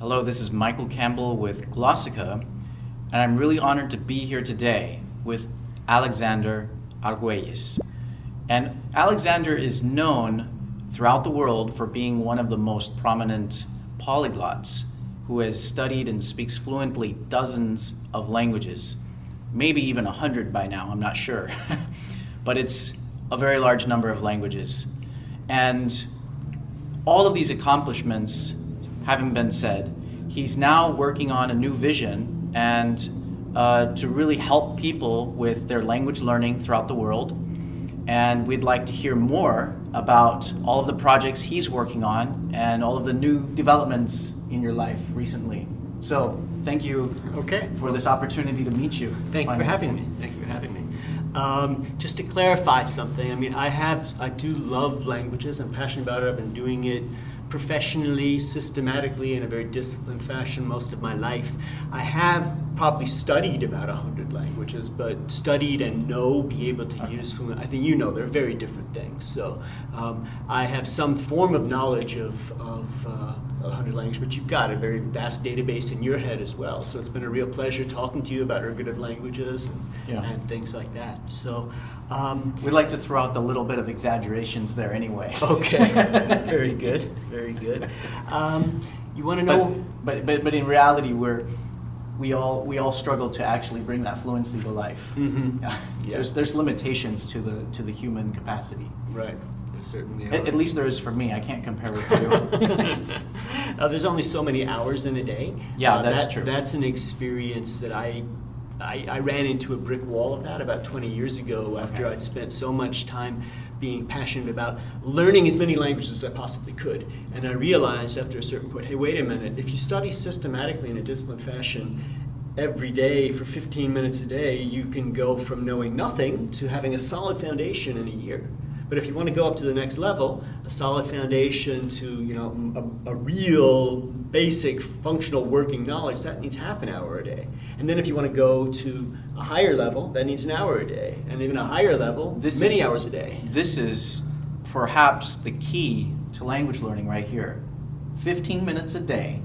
Hello, this is Michael Campbell with Glossika, and I'm really honored to be here today with Alexander Arguelles. And Alexander is known throughout the world for being one of the most prominent polyglots who has studied and speaks fluently dozens of languages, maybe even a hundred by now, I'm not sure. but it's a very large number of languages. And all of these accomplishments having been said, he's now working on a new vision and uh, to really help people with their language learning throughout the world. And we'd like to hear more about all of the projects he's working on and all of the new developments in your life recently. So thank you okay. for this opportunity to meet you. Thank you for having me. Thank you for having me. Um, just to clarify something, I mean, I have, I do love languages. I'm passionate about it. I've been doing it professionally, systematically, in a very disciplined fashion most of my life. I have probably studied about 100 languages, but studied and know, be able to okay. use I think you know, they're very different things. So um, I have some form of knowledge of, of uh, 100 languages, but you've got a very vast database in your head as well. So it's been a real pleasure talking to you about ergative languages and, yeah. and things like that. So um, we'd like to throw out the little bit of exaggerations there anyway. Okay, very good, very good. Um, you want to know? But, but, but, but in reality, we're we all we all struggle to actually bring that fluency to life. Mm -hmm. yeah. There's there's limitations to the to the human capacity. Right certainly At, at, least there is for me. I can't compare with you. uh, there's only so many hours in a day. Yeah, uh, that's that, true. That's an experience that I, I, I ran into a brick wall of that about 20 years ago after okay. I'd spent so much time being passionate about learning as many languages as I possibly could. And I realized after a certain point, hey, wait a minute, if you study systematically in a disciplined fashion, every day for 15 minutes a day, you can go from knowing nothing to having a solid foundation in a year. But if you want to go up to the next level, a solid foundation to you know a, a, real basic functional working knowledge, that needs half an hour a day. And then if you want to go to a higher level, that needs an hour a day. And even a higher level, this many is, hours a day. This is perhaps the key to language learning right here. 15 minutes a day.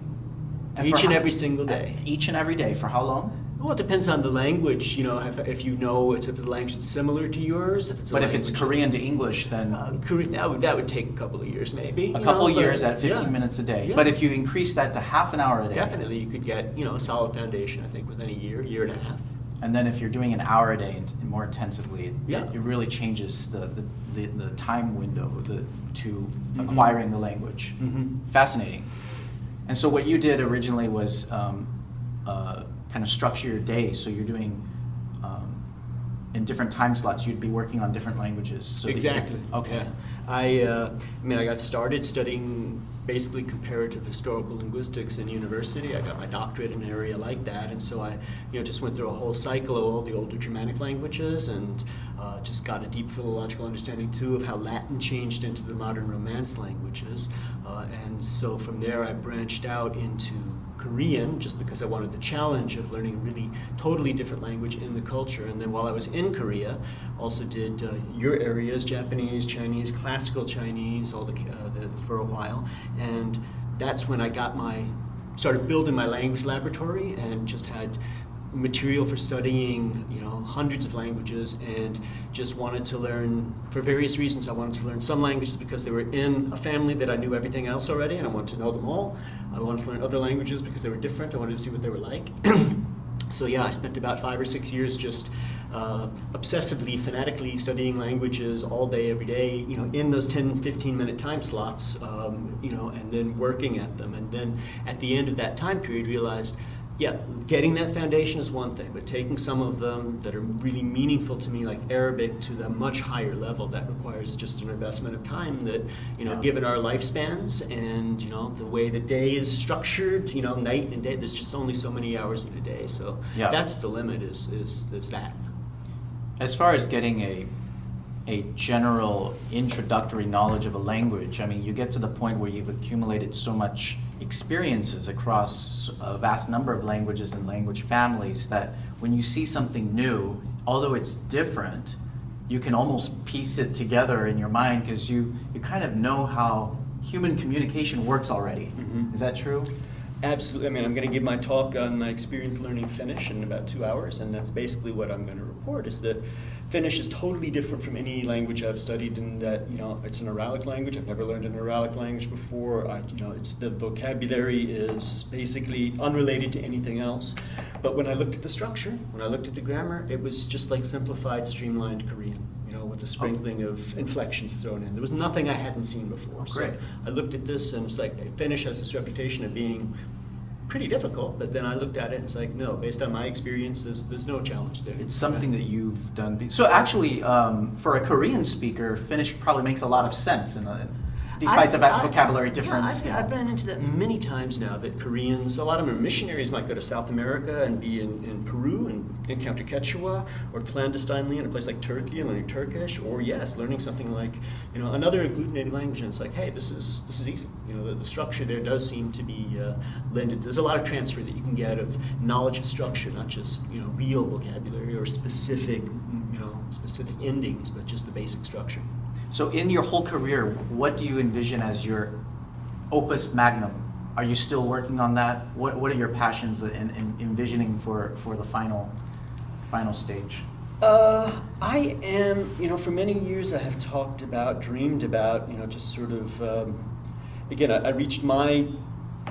And each and every single day. Each and every day. For how long? Well, it depends on the language. You know, if, if you know it's if the language is similar to yours. If it's but if it's Korean to English, then uh, Korean, that would that would take a couple of years, maybe. A couple know, years at 15 yeah. minutes a day. Yeah. But if you increase that to half an hour a day, definitely you could get you know a solid foundation. I think within a year, year and a half. And then if you're doing an hour a day and more intensively, it, yeah. it really changes the, the, the, the time window the, to mm -hmm. acquiring the language. Mm -hmm. Fascinating. And so what you did originally was um, uh, kind of structure your day so you're doing um, in different time slots you'd be working on different languages so exactly could, okay. Yeah. I, uh, I mean I got started studying basically comparative historical linguistics in university. I got my doctorate in an area like that and so I you know just went through a whole cycle of all the older Germanic languages and uh, just got a deep philological understanding too of how Latin changed into the modern Romance languages. Uh, and so from there I branched out into Korean just because I wanted the challenge of learning a really totally different language in the culture. And then while I was in Korea, also did uh, your areas, Japanese, Chinese, classical Chinese, all the, uh, the, for a while. And that's when I got my, started building my language laboratory and just had material for studying, you know, hundreds of languages and just wanted to learn, for various reasons, I wanted to learn some languages because they were in a family that I knew everything else already and I wanted to know them all. I wanted to learn other languages because they were different. I wanted to see what they were like. so yeah, I spent about five or six years just uh, obsessively, fanatically studying languages all day, every day, you know, in those 10, 15 minute time slots, um, you know, and then working at them. And then at the end of that time period realized, yeah, getting that foundation is one thing, but taking some of them that are really meaningful to me, like Arabic, to the much higher level, that requires just an investment of time that, you know, given our lifespans and, you know, the way the day is structured, you know, night and day, there's just only so many hours in a day. So yeah. that's the limit is, is, is that. As far as getting a a general introductory knowledge of a language, I mean, you get to the point where you've accumulated so much experiences across a vast number of languages and language families that when you see something new, although it's different, you can almost piece it together in your mind because you, you kind of know how human communication works already. Mm -hmm. Is that true? Absolutely. I mean, I'm going to give my talk on my experience learning Finnish in about two hours, and that's basically what I'm going to report. Is that Finnish is totally different from any language I've studied in that, you know, it's an Uralic language. I've never learned an Uralic language before. I, you know, it's the vocabulary is basically unrelated to anything else. But when I looked at the structure, when I looked at the grammar, it was just like simplified, streamlined Korean, you know, with a oh. sprinkling of inflections thrown in. There was nothing I hadn't seen before. Oh, great. So I looked at this and it's like, Finnish has this reputation of being pretty difficult, but then I looked at it and it's like, no, based on my experience, there's, there's no challenge there. It's something that you've done. So actually, um, for a Korean speaker, Finnish probably makes a lot of sense, in a, despite the I- I- vocabulary yeah, difference. I've, you. I've ran into that many times now. That Koreans, a lot of them are missionaries, might go to South America and be in, in Peru and encounter Quechua, or clandestinely in a place like Turkey and learning Turkish, or yes, learning something like you know another agglutinated language. And it's like, hey, this is this is easy. You know, the, the structure there does seem to be uh, lended. There's a lot of transfer that you can get of knowledge of structure, not just you know real vocabulary or specific you know specific endings, but just the basic structure. So in your whole career, what do you envision as your opus magnum? Are you still working on that? What, what are your passions in, in envisioning for, for the final, final stage? Uh, I am, you know, for many years I have talked about, dreamed about, you know, just sort of, um, again, I, I reached my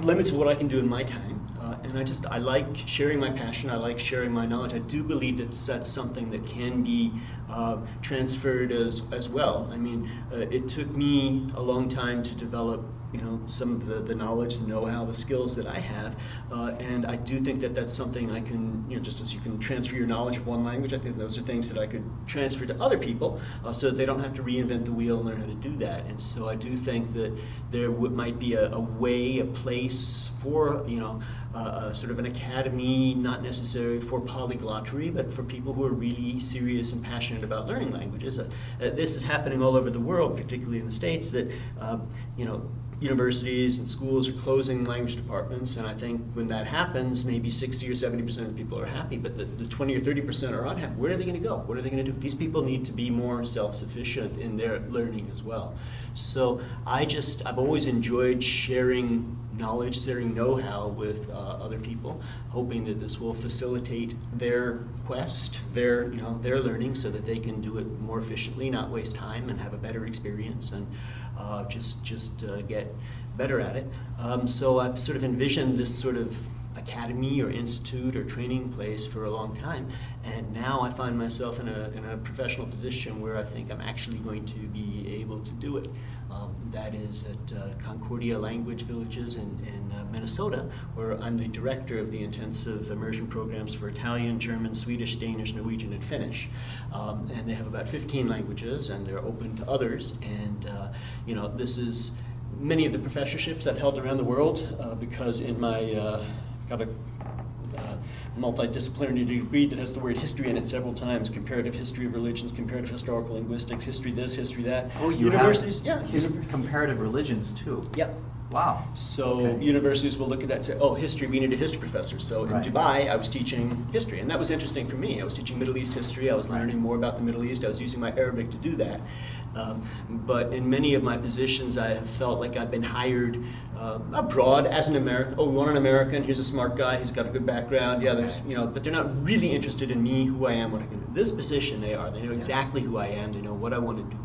limits of what I can do in my time. And I just, I like sharing my passion, I like sharing my knowledge. I do believe that that's something that can be uh, transferred as, as well. I mean, uh, it took me a long time to develop you know some of the, the knowledge, the know-how, the skills that I have, uh, and I do think that that's something I can you know just as you can transfer your knowledge of one language, I think those are things that I could transfer to other people, uh, so that they don't have to reinvent the wheel and learn how to do that. And so I do think that there might be a, a way, a place for you know uh, uh, sort of an academy, not necessarily for polyglottery, but for people who are really serious and passionate about learning languages. Uh, uh, this is happening all over the world, particularly in the states. That um, you know universities and schools are closing language departments, and I think when that happens, maybe 60 or 70 percent of people are happy, but the, the 20 or 30 percent are unhappy. Where are they going to go? What are they going to do? These people need to be more self-sufficient in their learning as well. So I just, I've always enjoyed sharing knowledge, sharing know-how with uh, other people, hoping that this will facilitate their quest, their, you know, their learning so that they can do it more efficiently, not waste time and have a better experience and uh, just, just uh, get better at it. Um, so I've sort of envisioned this sort of academy or institute or training place for a long time. And now I find myself in a, in a professional position where I think I'm actually going to be able to do it. That is at uh, Concordia Language Villages in, in uh, Minnesota, where I'm the director of the intensive immersion programs for Italian, German, Swedish, Danish, Norwegian, and Finnish. Um, and they have about 15 languages, and they're open to others. And uh, you know, this is many of the professorships I've held around the world uh, because in my uh, got a uh, multidisciplinary degree that has the word history in it several times comparative history of religions comparative historical linguistics history this history that Oh, you universities have yeah his comparative religions too. yep Wow. so Okay. universities will look at that and say, oh, history, we need a history professor. So in Dubai, I was teaching history, and that was interesting for me. I was teaching Middle East history. I was Right. learning more about the Middle East. I was using my Arabic to do that. Um, but in many of my positions, I have felt like I've been hired uh, abroad as an American. Oh, we want an American. Here's a smart guy. He's got a good background. Yeah, there's you know, but they're not really interested in me, who I am, what I can do. This position, they are. They know exactly who I am. They know what I want to do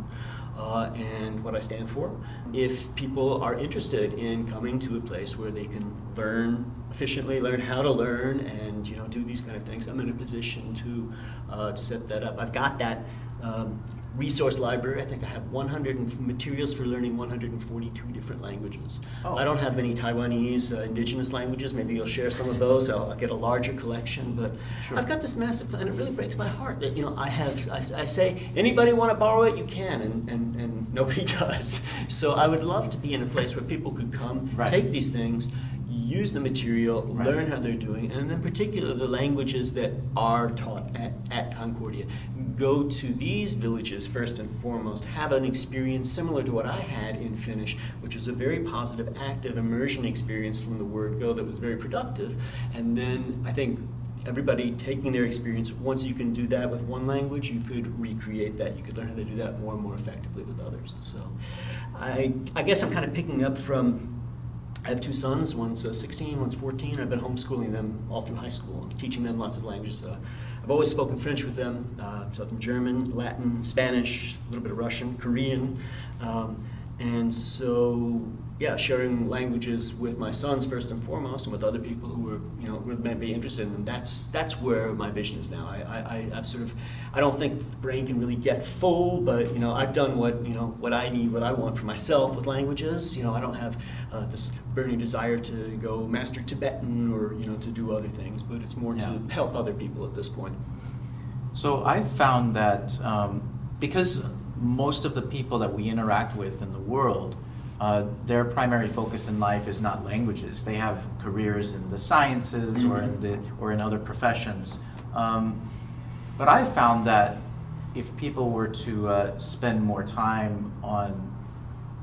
uh, and what I stand for. If people are interested in coming to a place where they can learn efficiently, learn how to learn, and you know do these kind of things, I'm in a position to uh, set that up. I've got that. Um, Resource library. I think I have 100 and f- materials for learning 142 different languages. Oh. I don't have many Taiwanese uh, indigenous languages. Maybe you'll share some of those. I'll, I'll get a larger collection. But Sure. I've got this massive, and it really breaks my heart that you know I have. I say anybody want to borrow it, you can, and, and and nobody does. So I would love to be in a place where people could come, Right. take these things, use the material, Right. learn how they're doing, and in particular the languages that are taught at, at Concordia. Go to these villages first and foremost, have an experience similar to what I had in Finnish, which was a very positive, active immersion experience from the word go that was very productive. And then I think everybody taking their experience, once you can do that with one language, you could recreate that. You could learn how to do that more and more effectively with others. So I, I guess I'm kind of picking up from I have two sons. One's uh, 16, one's 14. I've been homeschooling them all through high school, and teaching them lots of languages. Uh, I've always spoken French with them, uh, spoken German, Latin, Spanish, a little bit of Russian, Korean. Um, and so, yeah, sharing languages with my sons first and foremost, and with other people who are, you know, who be interested in them. That's that's where my vision is now. I, I, I've sort of, I don't think the brain can really get full, but you know, I've done what you know what I need, what I want for myself with languages. You know, I don't have uh, this burning desire to go master Tibetan or you know to do other things, but it's more Yeah. to help other people at this point. So I've found that um, because most of the people that we interact with in the world, uh, their primary focus in life is not languages. They have careers in the sciences or in the or in other professions. Um, but I've found that if people were to uh, spend more time on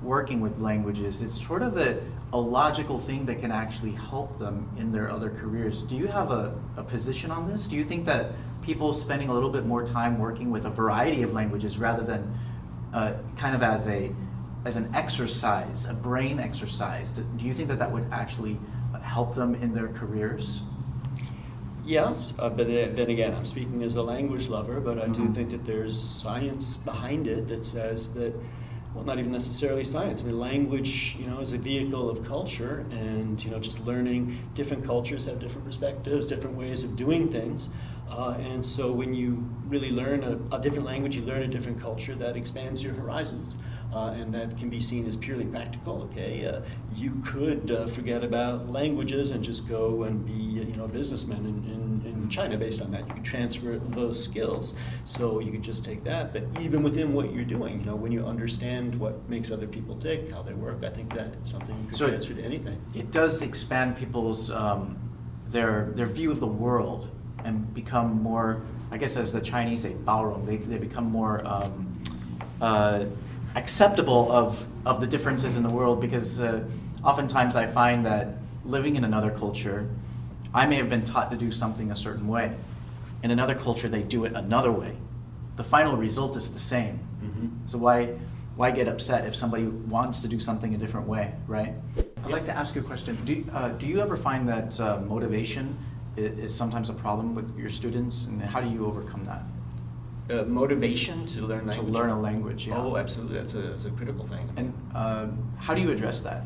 working with languages, it's sort of a, a logical thing that can actually help them in their other careers. Do you have a, a position on this? Do you think that people spending a little bit more time working with a variety of languages rather than uh, kind of as a as an exercise, a brain exercise, do, do you think that that would actually help them in their careers? Yes, uh, but then then again, I'm speaking as a language lover, but I do Mhm. think that there's science behind it that says that, well, not even necessarily science. I mean, language, you know, is a vehicle of culture, and you know, just learning different cultures have different perspectives, different ways of doing things. Uh, and so, when you really learn a, a different language, you learn a different culture that expands your horizons. Uh, and that can be seen as purely practical. Okay, uh, you could uh, forget about languages and just go and be, you know, a businessman in, in, in China based on that. You could transfer those skills, so you could just take that. But even within what you're doing, you know, when you understand what makes other people tick, how they work, I think that is something you could So- transfer to anything. It does expand people's um, their their view of the world and become more. I guess as the Chinese say, 包容. They they become more um, uh, acceptable of of the differences in the world because uh, oftentimes I find that living in another culture, I may have been taught to do something a certain way. In another culture, they do it another way. The final result is the same. Mhm. So why why get upset if somebody wants to do something a different way, right? I'd like to ask you a question. Do uh, do you ever find that uh, motivation is, is sometimes a problem with your students, and how do you overcome that? Uh, motivation to learn To language. learn a language, yeah. Oh, absolutely. That's a, that's a critical thing. And uh, how do you address that?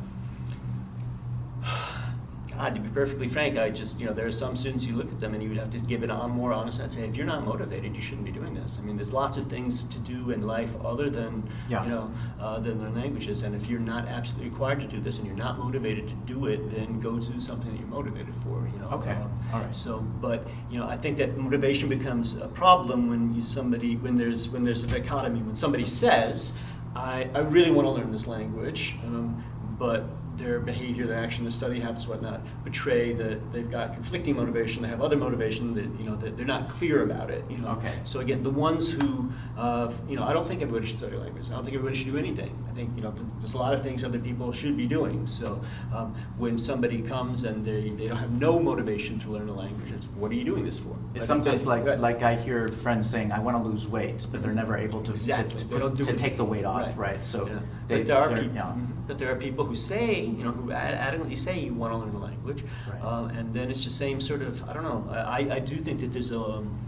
God, to be perfectly frank, I just, you know, there are some students you look at them and you would have to give it on more honest and say, if you're not motivated, you shouldn't be doing this. I mean, there's lots of things to do in life other than, Yeah. you know, uh, than learn languages. And if you're not absolutely required to do this and you're not motivated to do it, then go do something that you're motivated for. You know. Okay. Um, All right. So, but you know, I think that motivation becomes a problem when you somebody when there's when there's a dichotomy when somebody says, I, I really want to learn this language, um, but their behavior, their action, the study habits, whatnot, betray that they've got conflicting motivation. They have other motivation that you know that they're not clear about it. You know. Okay. So again, the ones who, uh, you know, I don't think everybody should study language. I don't think everybody should do anything. I think you know there's a lot of things other people should be doing. So um, when somebody comes and they, they don't have no motivation to learn a language, it's, what are you doing this for? It's sometimes like like I hear friends saying, "I want to lose weight," but they're never able to Exactly. to, to, to take the weight off, Right. right? So Yeah. they, but there are people, yeah. But there are people who say, you know, who ad- adamantly say you want to learn a language, Right. um, and then it's the same sort of. I don't know. I, I do think that there's a. Um,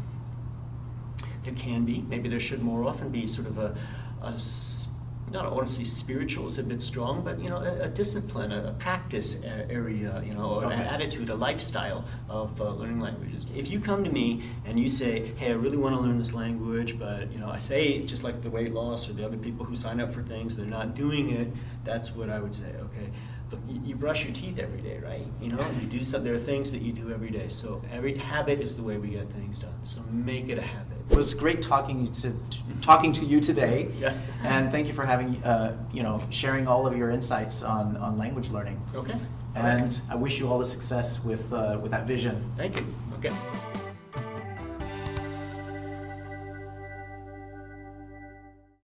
there can be, maybe there should more often be sort of a, a not I want to say spiritual is a bit strong, but you know, a, a discipline, a, a practice area, you know, or an attitude, a lifestyle of uh, learning languages. If you come to me and you say, "Hey, I really want to learn this language," but you know, I say just like the weight loss or the other people who sign up for things, they're not doing it. That's what I would say. Okay, look, you, you brush your teeth every day, right? You know, you do some. There are things that you do every day. So every habit is the way we get things done. So make it a habit. It was great talking to, talking to you today, Yeah. and thank you for having uh, you know sharing all of your insights on, on language learning. Okay. And I wish you all the success with uh, with that vision. Thank you. Okay.